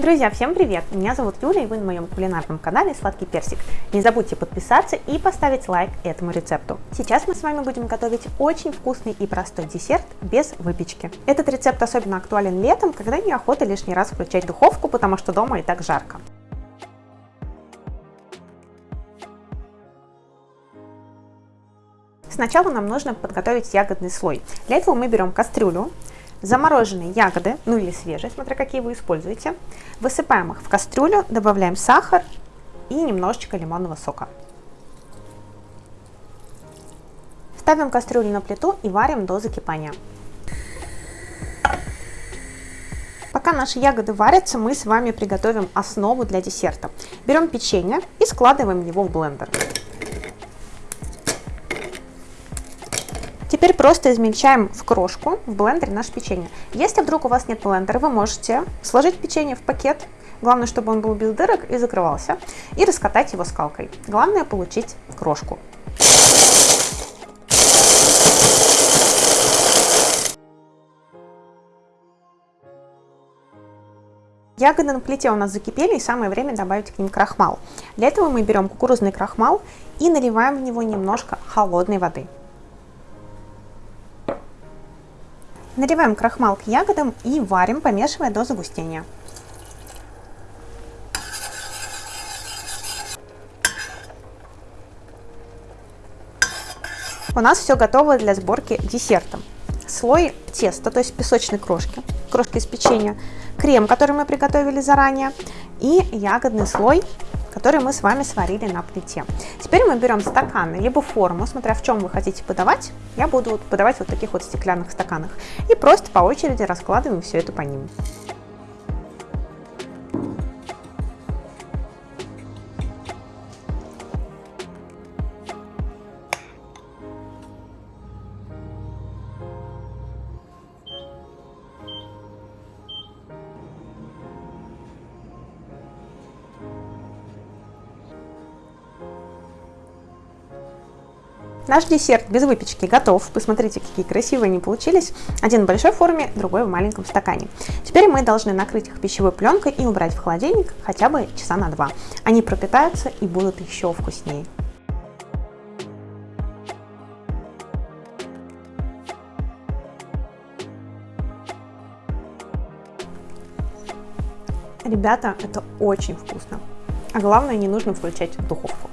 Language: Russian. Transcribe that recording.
Друзья, всем привет! Меня зовут Юля и вы на моем кулинарном канале Сладкий Персик. Не забудьте подписаться и поставить лайк этому рецепту. Сейчас мы с вами будем готовить очень вкусный и простой десерт без выпечки. Этот рецепт особенно актуален летом, когда неохота лишний раз включать духовку, потому что дома и так жарко. Сначала нам нужно подготовить ягодный слой. Для этого мы берем кастрюлю, замороженные ягоды, ну или свежие, смотря какие вы используете. Высыпаем их в кастрюлю, добавляем сахар и немножечко лимонного сока. Ставим кастрюлю на плиту и варим до закипания. Пока наши ягоды варятся, мы с вами приготовим основу для десерта. Берем печенье и складываем его в блендер. Теперь просто измельчаем в крошку в блендере наше печенье. Если вдруг у вас нет блендера, вы можете сложить печенье в пакет, главное, чтобы он был без дырок и закрывался, и раскатать его скалкой. Главное получить крошку. Ягоды на плите у нас закипели, и самое время добавить к ним крахмал. Для этого мы берем кукурузный крахмал и наливаем в него немножко холодной воды. Наливаем крахмал к ягодам и варим, помешивая до загустения. У нас все готово для сборки десерта. Слой теста, то есть песочной крошки, крошки из печенья, крем, который мы приготовили заранее, и ягодный слой который мы с вами сварили на плите. Теперь мы берем стаканы, либо форму, смотря в чем вы хотите подавать. Я буду подавать вот в таких вот стеклянных стаканах. И просто по очереди раскладываем все это по ним. Наш десерт без выпечки готов. Посмотрите, какие красивые они получились. Один в большой форме, другой в маленьком стакане. Теперь мы должны накрыть их пищевой пленкой и убрать в холодильник хотя бы часа на два. Они пропитаются и будут еще вкуснее. Ребята, это очень вкусно. А главное, не нужно включать духовку.